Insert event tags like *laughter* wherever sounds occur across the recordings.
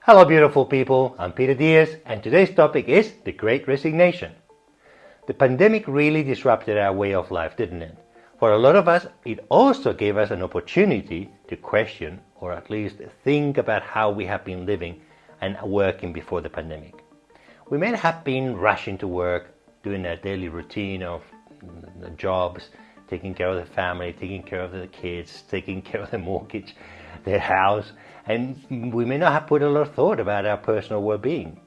Hello beautiful people, I'm Peter Diaz and today's topic is the Great Resignation. The pandemic really disrupted our way of life, didn't it? For a lot of us, it also gave us an opportunity to question or at least think about how we have been living and working before the pandemic. We may have been rushing to work, doing our daily routine of mm, jobs, taking care of the family, taking care of the kids, taking *laughs* care of the mortgage, their house, and we may not have put a lot of thought about our personal well-being.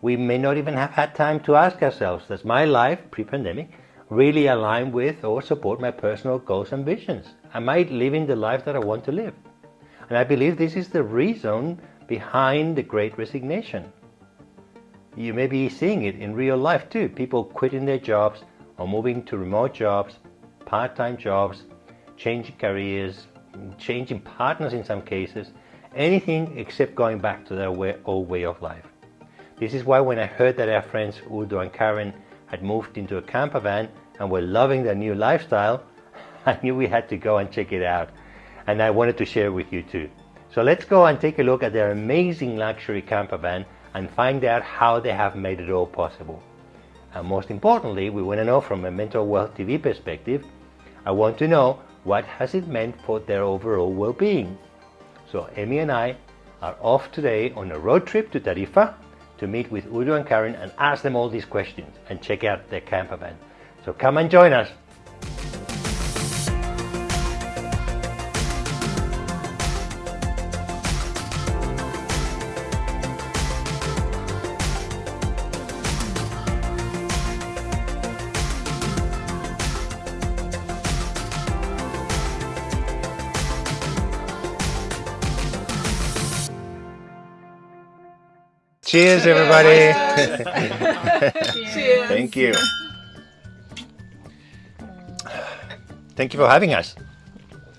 We may not even have had time to ask ourselves, does my life, pre-pandemic, really align with or support my personal goals and visions? Am I living the life that I want to live? And I believe this is the reason behind the great resignation. You may be seeing it in real life too. People quitting their jobs or moving to remote jobs, part-time jobs, changing careers, changing partners in some cases, anything except going back to their way, old way of life. This is why when I heard that our friends Udo and Karen had moved into a camper van and were loving their new lifestyle, *laughs* I knew we had to go and check it out. And I wanted to share with you too. So let's go and take a look at their amazing luxury camper van and find out how they have made it all possible. And most importantly, we want to know from a Mental Wealth TV perspective, I want to know what has it meant for their overall well-being. So Emmy and I are off today on a road trip to Tarifa to meet with Udo and Karen and ask them all these questions and check out their camper van. So come and join us. Cheers, everybody. *laughs* Cheers. Thank you. Thank you for having us.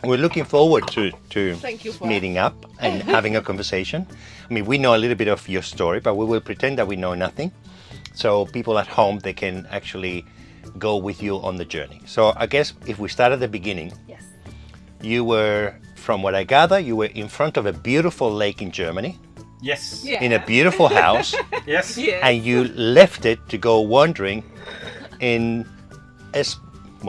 We're looking forward to, to for meeting up *laughs* and having a conversation. I mean, we know a little bit of your story, but we will pretend that we know nothing. So people at home, they can actually go with you on the journey. So I guess if we start at the beginning, Yes. you were, from what I gather, you were in front of a beautiful lake in Germany, Yes. Yeah. in a beautiful house, *laughs* Yes. Yes. and you left it to go wandering in a, s-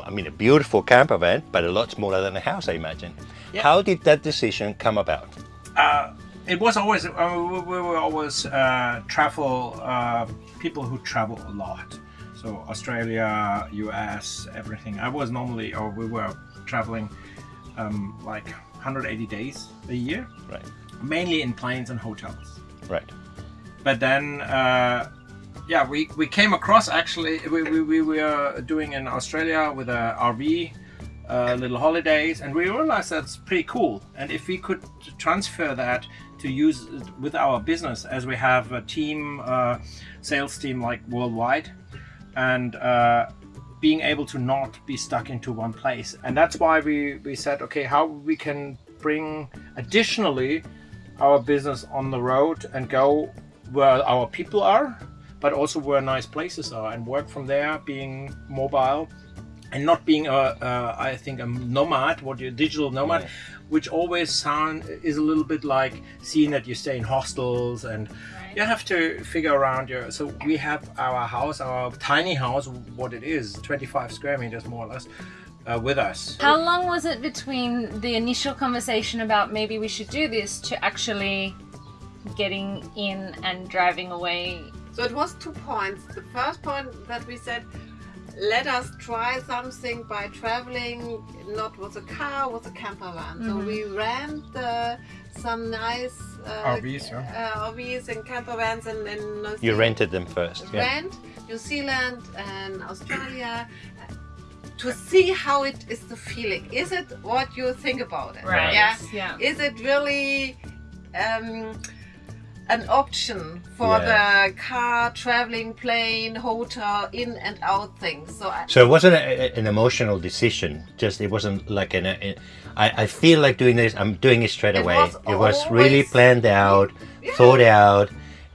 I mean, a beautiful camper van, but a lot smaller than a house, I imagine. Yeah. How did that decision come about? Uh, it was always uh, we we were always uh, travel uh, people who travel a lot. So Australia, US, everything. I was normally, or we were traveling um, like 180 days a year, Right, mainly in planes and hotels. right. But then, uh, yeah, we, we came across actually, we, we, we were doing in Australia with a RV, uh, little holidays, and we realized that's pretty cool. And if we could transfer that to use it with our business, as we have a team, uh, sales team like worldwide, and uh, being able to not be stuck into one place. And that's why we, we said, okay, how we can bring additionally our business on the road and go where our people are, but also where nice places are and work from there, being mobile and not being a, a I think a nomad, what you digital nomad, Yeah. which always sound is a little bit like seeing that you stay in hostels and you have to figure around your. So we have our house, our tiny house, what it is, 25 square meters more or less, uh, with us. How long was it between the initial conversation about maybe we should do this to actually getting in and driving away? So it was two points. The first point that we said, let us try something by traveling, not with a car, with a camper van. So Mhm. we rent uh, some nice uh, RVs, yeah. uh, RVs and camper vans in, in New You rented them first. Yeah. rent New Zealand and Australia to see how it is the feeling. Is it what you think about it? Right. Yeah. Yeah. Is it really um, an option for Yeah. the car, traveling, plane, hotel, in and out things? So I, So it wasn't a, a- an emotional decision. Just it wasn't like an. A, I, I feel like doing this. I'm doing it straight It away. was it was really always- planned out, Yeah. thought out,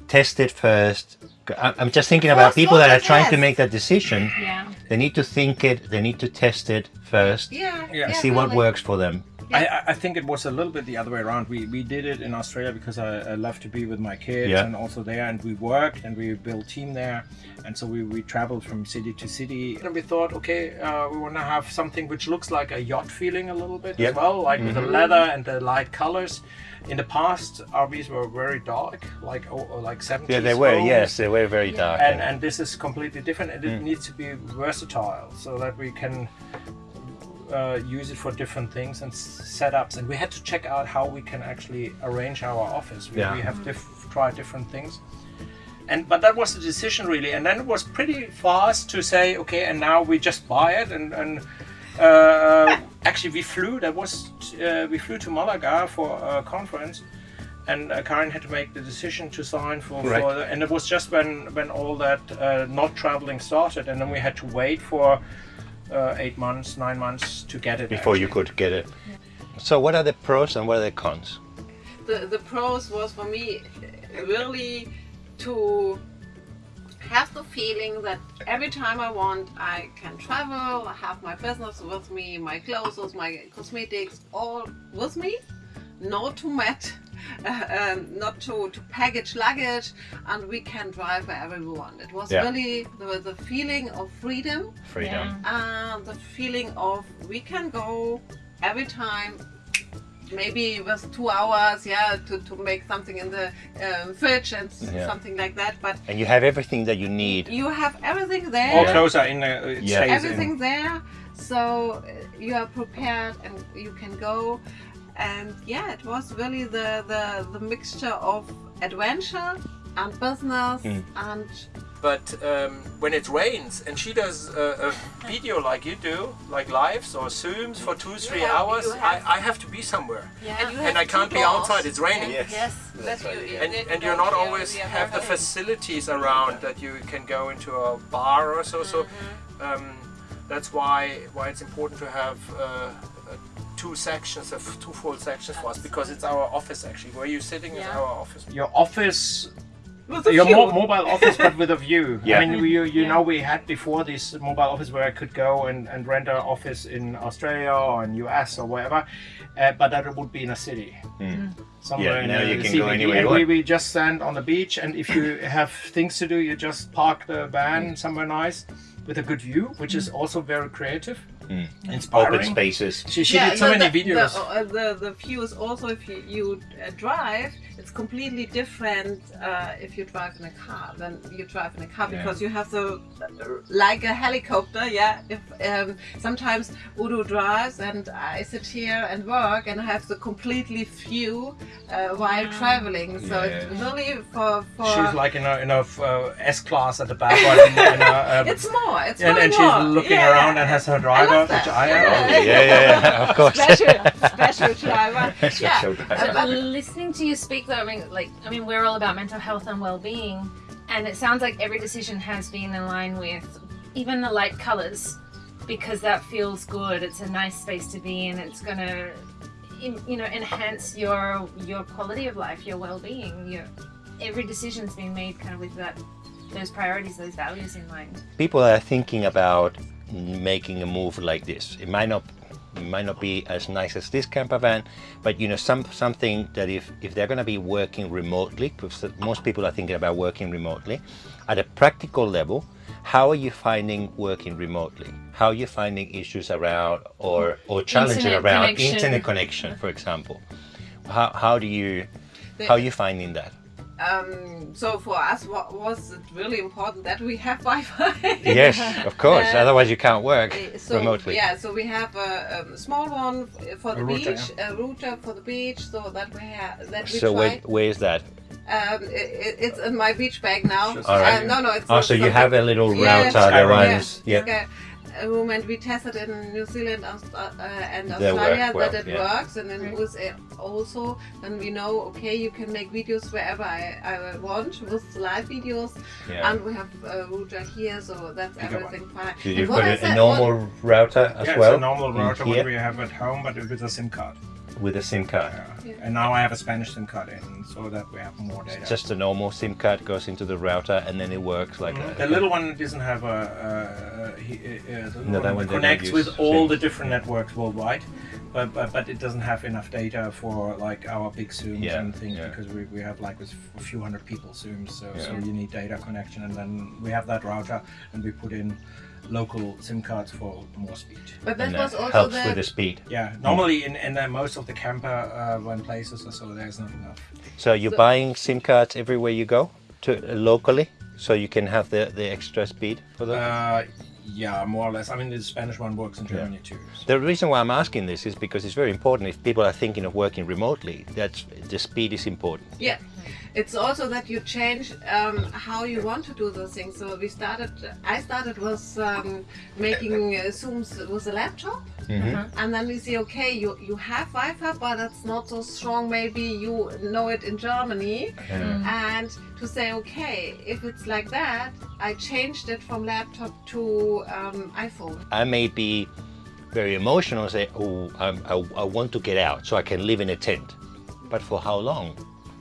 tested first. I- I'm just thinking about people that are trying to make that decision. Yeah. They need to think it. They need to test it first yeah, Yeah. and see what works for them. I, I- I think it was a little bit the other way around. We, we did it in Australia because I, I love to be with my kids Yeah. and also there, and we worked and we built team there, and so we, we traveled from city to city. And we thought, okay, uh, we want to have something which looks like a yacht feeling a little bit Yep. as well, like with the leather and the light colors. In the past, RVs were very dark, like oh, oh, like 70s. Yeah, they were. homes. Yes, they were very dark. and and this is completely different and it Mm. needs to be versatile so that we can uh, use it for different things and setups. And we had to check out how we can actually arrange our office. We, Yeah. we have diff- tried different things. And but that was the decision really. And then it was pretty fast to say okay and now we just buy it. And and uh, *laughs* actually we flew that was uh, we flew to Malaga for a conference. And uh, Karen had to make the decision to sign for, Right. for the, and it was just when when all that uh, not traveling started. And then we had to wait for uh, eight months nine months to get it before you could get it. So, what are the pros and what are the cons? the, the pros was for me really to have the feeling that every time I want, I can travel, I have my business with me, my clothes, my cosmetics, all with me. No too much, uh, *laughs* um, not to, to package luggage, and we can drive wherever we want. It was Yeah. really the, the feeling of freedom Freedom. and the feeling of we can go every time maybe it was two hours yeah to, to make something in the um, fridge and Yeah. something like that but And you have everything that you need. you have everything there all there clothes are in the it Yeah. everything in. there so uh, you are prepared and you can go and yeah it was really the the, the mixture of adventure and business Mm. and but um, when it rains and she does a, a video like you do like lives or zooms for two three have- hours have- I, I have to be somewhere and, you and I can't be people- outside it's raining Yes. yes That's that right, you, yeah. and, that you and you're don't not hear always we are have the very- facilities around that you can go into a bar or so. So um, that's why why it's important to have uh, two sections of two full sections for us because it's our office actually. Where you're sitting is Yeah. our office. Your office. Your mo- mobile office, but with a view. Yeah. I mean, you, you Yeah. know, we had before this mobile office where I could go and, and rent an office in Australia or in US or wherever, uh, but that would be in a city. Hmm. Mm. Somewhere Yeah, in now the you can go anywhere you And we, we just stand on the beach, and if you *laughs* have things to do, you just park the van mm. somewhere nice with a good view, which is mm. also very creative, inspiring. Open spaces. She, she Yeah, did so the- many the, videos. The, uh, the, the views also, if you, you uh, drive, it's completely different uh, if you drive in a car than you drive in a car Yeah. because you have the like a helicopter. Yeah, if um, sometimes Udo drives and I sit here and work and I have the completely view uh, while traveling. So it's Yeah. really for for. She's like in a, in a uh, S class at the back, or in, in a, um, it's more. It's and, really and she's looking Yeah. around and has her driver, love that. I. Yeah. Oh, yeah, yeah, yeah, *laughs* of course. special special driver. *laughs* yeah. Special driver. Uh, but- Listening to you speak, though, I mean, like, I mean, we're all about mental health and well-being, and it sounds like every decision has been in line with even the light colors, because that feels good. It's a nice space to be in. It's gonna, you know, enhance your your quality of life, your well-being. Your every decision's been made kind of with that, those priorities, those values in mind. people are thinking about making a move like this. It might not might not be as nice as this camper van, but you know some something that if if they're going to be working remotely, because most people are thinking about working remotely, at a practical level, how are you finding working remotely? How are you finding issues around or or challenges Internet around connection. internet connection, for example? How how do you how are you finding that? Um, so for us, what was it really important that we have Wi-Fi? *laughs* Yes, of course. Uh, Otherwise, you can't work Uh, so remotely. yeah, so we have a, um, small one for the A router, beach, a router for the beach, so that we have that we So where, where is that? Um, it, it- it's in my beach bag now. Just- All right. Uh, no, no, it's Oh, so you have a little Yeah, router that Skyroam. runs. yeah, Yeah. okay. A moment we tested in New Zealand uh, and They work Australia well, that it yeah. works, and in USA also. Then we know, okay, you can make videos wherever I, I want with live videos, Yeah. and we have a router here, so that's Bigger everything fine. Did you put a, a that- normal router as Yeah, well? it's a normal router here what we have at home, but with a SIM card. With a SIM card. Yeah. And now I have a Spanish SIM card in, so that we have more data. Just a normal SIM card goes into the router and then it works like Mm, a, the little one doesn't have a. Uh, uh, he, uh, No, that one one they don't connects with all the different networks worldwide. but, but but it doesn't have enough data for like our big zooms Yeah, and things yeah. because we, we have like with a few hundred people zooms so, so you need data connection and then we have that router and we put in local sim cards for more speed But that and was that also helps the with the speed. yeah normally in, in uh, most of the camper uh, when places or so there's not enough So you're So- buying SIM cards everywhere you go to uh, locally, so you can have the, the extra speed for them. uh, yeah more or less i mean the spanish one works in germany too so. the reason why I'm asking this is because it's very important if people are thinking of working remotely. That's the speed is important. Yeah, it's also that you change um, how you want to do those things. So we started. I started was um, making uh, zooms with a laptop, and then we see okay, you you have Wi-Fi, but it's not so strong. Maybe you know it in Germany, and to say okay, if it's like that, I changed it from laptop to um, iPhone. I may be very emotional and say, oh, I, I want to get out so I can live in a tent. But for how long?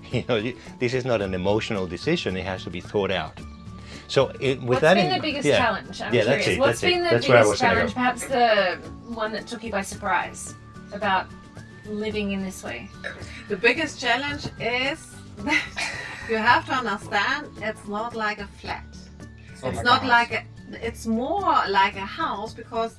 *laughs* You know, this is not an emotional decision. It has to be thought out. So it, with What's that, been in- the biggest yeah. challenge? I'm Yeah, curious. that's it, What's that's it. been the That's where I biggest was gonna challenge? go. Perhaps the one that took you by surprise about living in this way. The biggest challenge is that *laughs* you have to understand it's not like a flat. It's it's not house. like a, it's more like a house because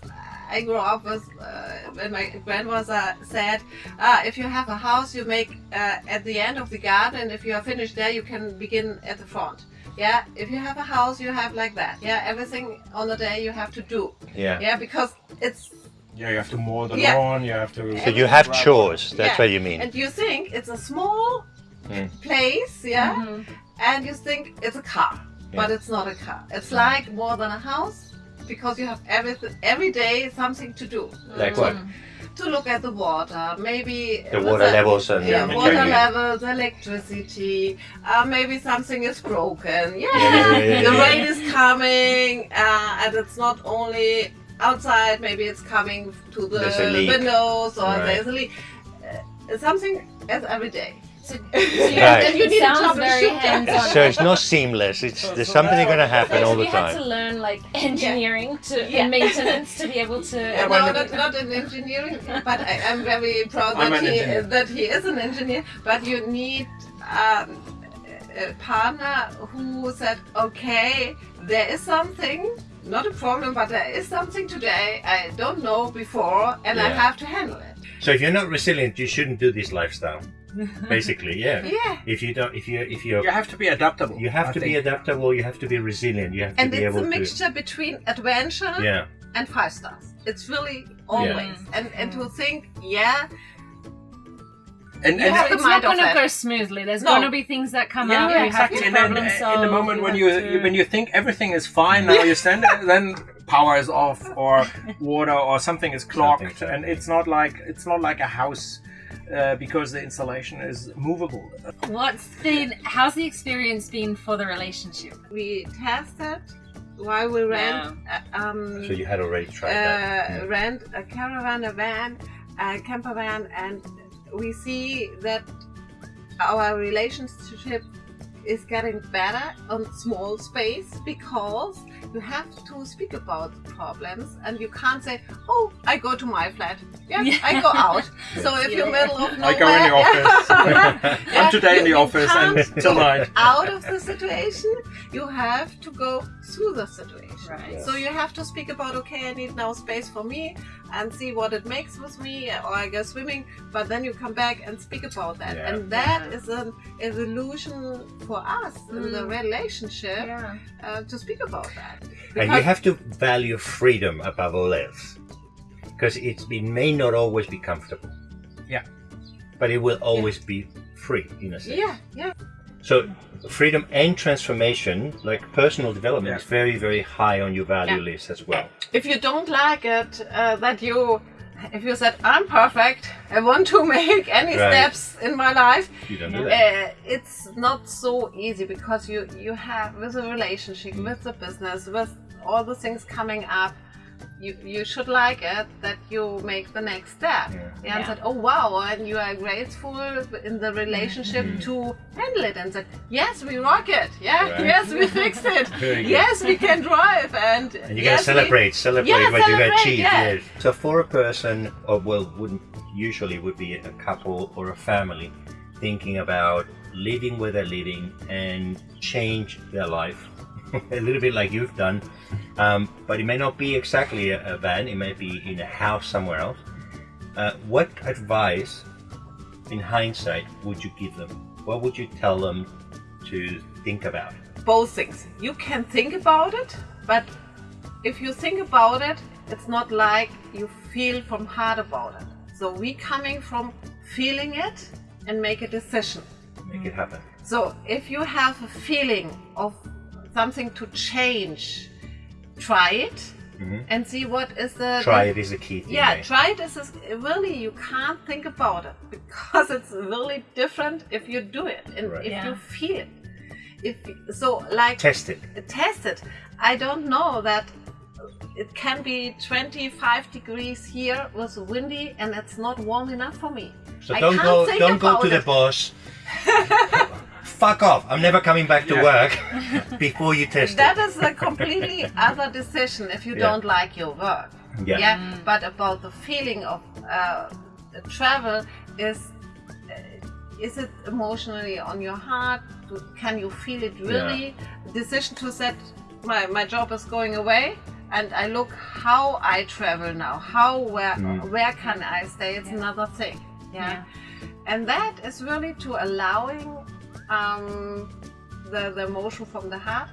I grew up with uh, when my grandmother said, uh, if you have a house, you make uh, at the end of the garden. If you are finished there, you can begin at the front. Yeah, if you have a house, you have like that. Yeah, everything on the day you have to do. Yeah. Yeah, because it's yeah you have to mow the Yeah. lawn you have to So you have chores. That's Yeah. what you mean. and you think it's a small Mm. place, yeah, Mhm. and you think it's a car, but it's not a car. It's like more than a house because you have everything every day something to do. Like what? To look at the water, maybe The water the- levels and Yeah, water yeah, levels, electricity. Uh, maybe something is broken. Yeah, Yeah, yeah, the rain is coming, uh, and it's not only outside. Maybe it's coming to the There's a leak. windows, or Right. there's a leak. Uh, something as every day. So, so *laughs* Right. And you it need to sounds very troubleshoot that. hands-on. So it's not seamless. It's there's something going to happen So all the time. you had to learn like engineering to Yeah. and maintenance to be able to. *laughs* Yeah, no, not, not in engineering, but I, I'm very proud I'm that he, engineer. that he is an engineer. But you need um, a partner who said, okay, there is something, not a problem, but there is something today I don't know before, and I have to handle it. So if you're not resilient, you shouldn't do this lifestyle. Basically, yeah. *laughs* Yeah. If you don't, if you if you you have to be adaptable you have I to be adaptable. You have to be resilient. You have to be And be it's able a to. mixture between adventure Yeah. and five stars. It's really always. yeah. And, and to think, yeah, and, You and have So the it's not going to go smoothly. There's No. going to be things that come yeah, up. yeah, you have exactly. to And then problem uh, in the moment when you, to- you when you think everything is fine, now you stand there, then power is off, or *laughs* water, or something is clogged, Something's and it's not like it's not like a house uh, because the installation is movable. What's been? How's the experience been for the relationship? we tested while we rent uh, um, So you had already tried that. uh, rent a caravan, a van, a camper van, and we see that our relationship is getting better on small space because you have to speak about problems and you can't say, "Oh, I go to my flat. Yeah, Yeah. I go out." *laughs* So if you're middle of nowhere, I nowhere, go in the office. *laughs* Yeah, *laughs* I'm today in the you- you office and can't till go night. out of the situation, you have to go through the situation. Right. So you have to speak about, okay, I need now space for me and see what it makes with me, or I go swimming, but then you come back and speak about that. Yeah. And that Yeah. is an evolution for us in the Mm. relationship Yeah. uh, to speak about that. And you have to value freedom above all else, because it, it may not always be comfortable. Yeah. But it will always be free in a sense. yeah, yeah. So freedom and transformation, like personal development, Yeah. is very, very high on your value Yeah. list as well. If you don't like it, uh, that you, if you said, I'm perfect, I want to *laughs* make any Right. steps in my life, You don't do that. Uh, it's not so easy because you you have with a relationship, Mm. with the business, with all the things coming up. You, you should like it that you make the next step. Yeah. And Yeah. said, oh wow, and you are grateful in the relationship Mm-hmm. to handle it. And said, yes, we rock it. Yeah, Right. *laughs* yes, we fixed it. *laughs* Yes, we can drive. And, And you yes, gotta we- celebrate, celebrate Yeah, what you celebrate, achieved. yeah. Yes. So for a person, or well, wouldn't usually would be a couple or a family thinking about living where they're living and change their life. *laughs* a little bit like you've done, um, but it may not be exactly a, a van. It may be in a house somewhere else. Uh, what advice, in hindsight, would you give them? What would you tell them to think about? both things. You can think about it, but if you think about it, it's not like you feel from heart about it. So we coming from feeling it and make a decision. Make it happen. So if you have a feeling of something to change, try it Mhm. and see what is the Try it is a key thing. yeah, right? try it is This is really you can't think about it because *laughs* it's really different if you do it and Right. if Yeah. you feel it. If so, like Test it. test it. I don't know that it can be 25 degrees here was windy and it's not warm enough for me. So I don't can't go think don't go about to the it. boss. *laughs* Fuck off. I'm never coming back to Yeah. work *laughs* before you test That it. is a completely *laughs* other decision if you Yeah. don't like your work. Yeah. Yeah. But about the feeling of uh, the travel is uh, is it emotionally on your heart? Can you feel it really? Decision to set my, my job is going away and I look how I travel now. How where Mm. where can I stay? It's another thing. Yeah. Yeah. And that is really to allowing um, the, the emotion from the heart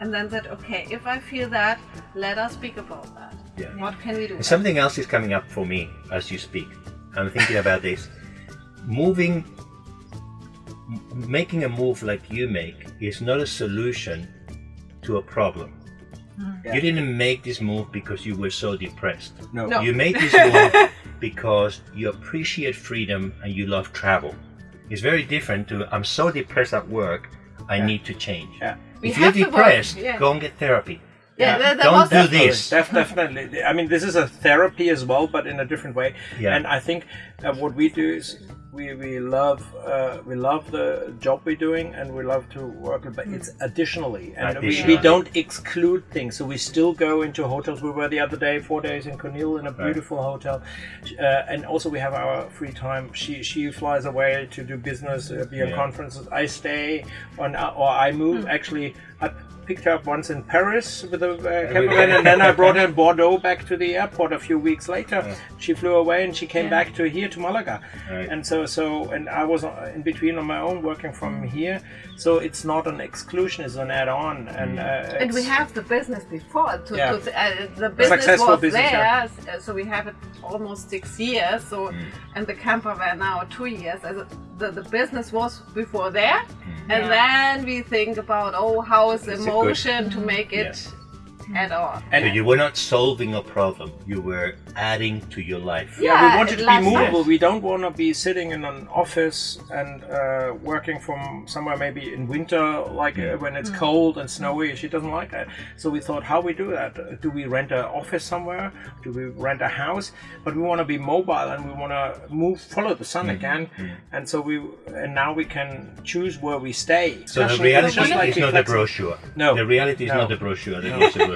and then said, okay, if I feel that, let us speak about that. Yeah. What can we do? Something else is coming up for me as you speak. I'm thinking about this. Moving, making a move like you make is not a solution to a problem. Yeah. You didn't make this move because you were so depressed. No. No. You made this *laughs* move because you appreciate freedom and you love travel. It's very different to I'm so depressed at work, I Yeah. need to change. Yeah. We If you're have to work, depressed, yeah. go and get therapy. Yeah, there- there Don't was- do Definitely, this. def- definitely. I mean, this is a therapy as well, but in a different way. Yeah. And I think uh, what we do is we, we love uh, we love the job we're doing, and we love to work, but it's additionally, and we, Additionally. we don't exclude things. So we still go into hotels. We were the other day, four days in Cornwall in a beautiful hotel, uh, and also we have our free time. She she flies away to do business, uh, be on Yeah. conferences. I stay on, uh, or I move. Actually, I picked her up once in Paris with a uh, cameraman, and then I *laughs* brought her in Bordeaux back to the airport a few weeks later. She flew away and she came Yeah. back to here to Malaga, Right. and so so and I was uh, in between on my own working from here. So it's not an exclusion; it's an add-on, and uh, and we have the business before. To, Yeah. to, uh, the business Successful was business, there, yeah. so we have it almost six years. So, Mm. and the camper were now two years. The, the business was before there, and Yeah. then we think about oh, how is the It's good- emotion to make it add all. and so you were not solving a problem, you were adding to your life. Yeah, Yeah, we wanted to be last- movable. Yes. We don't want to be sitting in an office and uh, working from somewhere maybe in winter, like uh, when it's cold and snowy. She doesn't like that. So we thought, how we do that? Uh, Do we rent an office somewhere? Do we rent a house? But we want to be mobile and we want to move, follow the sun again. And so we, and now we can choose where we stay. So the Just reality like is be not the brochure. No. The reality is No. not the brochure, that is the brochure.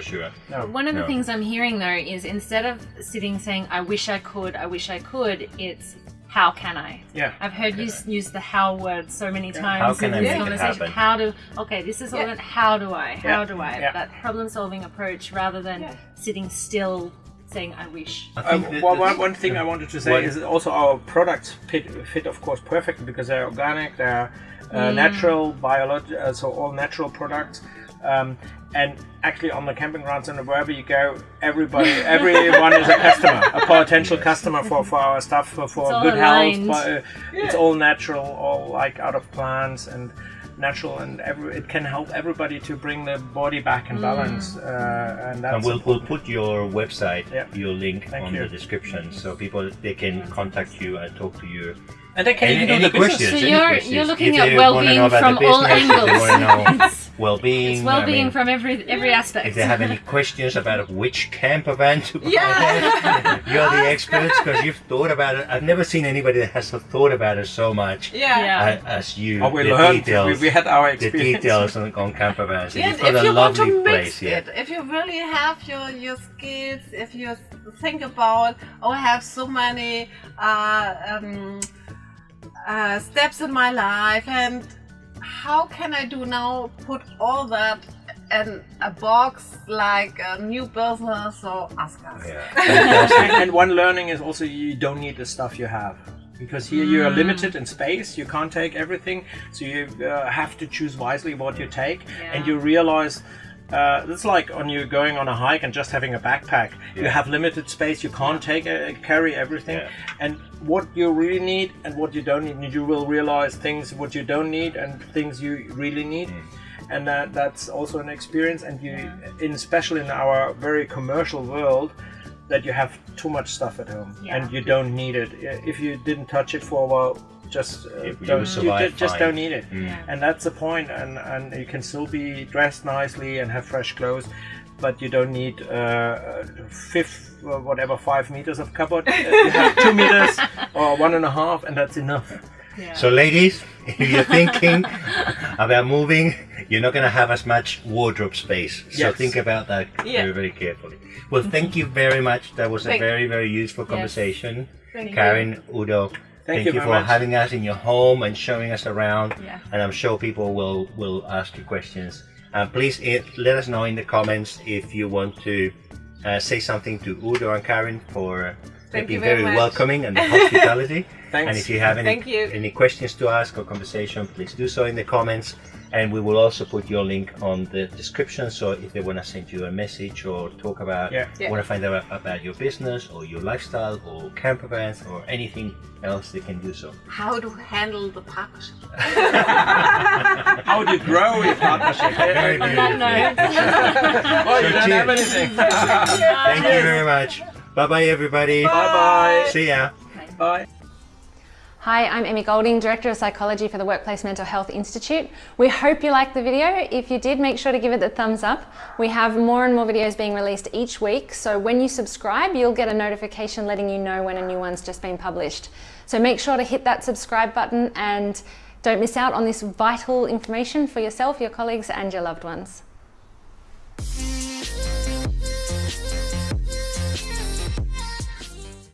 No. One of the No. things I'm hearing though is instead of sitting saying, I wish I could, I wish I could, it's how can I? Yeah. I've heard you use the how word so many times How can in I this make it conversation. happen? How do, okay, this is all Yeah. about how do I, how Yeah. do I? Yeah. That problem solving approach rather than Yeah. sitting still saying, I wish. I Uh, think that- well, one, one thing I wanted to say One- is also our products fit, fit of course, perfectly because they're organic, they're uh, Mm. natural, biological, uh, so all natural products. Um, and actually, on the camping grounds and wherever you go, everybody, everyone is a customer, a potential Yes. customer for, for our stuff, for, for It's good aligned. health. But, uh, It's all natural, all like out of plants and natural, and every, it can help everybody to bring the body back in balance. Uh, and that's and we'll, we'll put your website, Yeah. your link Thank on you. the description so people they can contact you and talk to you. And they can Any- even do any the business. questions? So you're questions? you're looking If at they well-being from all business, if they angles. wanna know *laughs* It's- Well-being. It's well-being I mean, from every every aspect. If they have any *laughs* questions about which camper van to buy, Yeah. *laughs* you're the experts because you've thought about it. I've never seen anybody that has thought about it so much Yeah. Yeah. a- as you. Oh, we the learned. We, details, we had our experience. the experience. details on, on camper vans. And Yeah, you've got if a you want to lovely mix place here. it, if you really have your your skills, if you think about, oh, I have so many uh, um, uh, steps in my life, and how can I do now? Put all that in a box like a new business or ask us. Yeah. *laughs* and, and one learning is also you don't need the stuff you have because here you are limited in space you can't take everything so you uh, have to choose wisely what you take and you realize uh, it's like on you going on a hike and just having a backpack. You have limited space. You can't take uh, carry everything. Yeah. and what you really need and what you don't need you will realize things what you don't need and things you really need. Mm. and that that's also an experience. And you in especially in our very commercial world that you have too much stuff at home. Yeah. and you don't need it. If you didn't touch it for a while just uh, You- you don't, survive ju- just fine. don't need it Mm. and that's the point and and you can still be dressed nicely and have fresh clothes but you don't need uh, fifth uh, whatever five meters of cupboard Uh, *laughs* you have two meters or one and a half and that's enough So, ladies, if you're thinking about moving, you're not going to have as much wardrobe space. So Yes. think about that Yeah. very, very carefully. Well, thank you very much. That was a very, very useful conversation. Thank you. Karen, Udo, thank, you you, for much. having us in your home and showing us around. Yeah. And I'm sure people will, will ask you questions. Uh, please eh, let us know in the comments if you want to uh, say something to Udo and Karen for they've Thank been you very very welcoming and the *laughs* hospitality. Thanks. And if you have any, Thank you. any questions to ask or conversation, please do so in the comments. And we will also put your link on the description. So if they want to send you a message or talk about, Yeah. Yeah. want to find out about your business or your lifestyle or camper vans or anything else, they can do so. How to handle the partnership. *laughs* how do you grow your partnership *laughs* Very On that note. oh you So don't have cheers. anything Thank you very much. Bye bye, everybody. bye bye See ya. bye Hi, I'm Emmy Golding, Director of Psychology for the Workplace Mental Health Institute. We hope you liked the video. If you did, make sure to give it the thumbs up. We have more and more videos being released each week, so when you subscribe, you'll get a notification letting you know when a new one's just been published. So make sure to hit that subscribe button and don't miss out on this vital information for yourself, your colleagues, and your loved ones.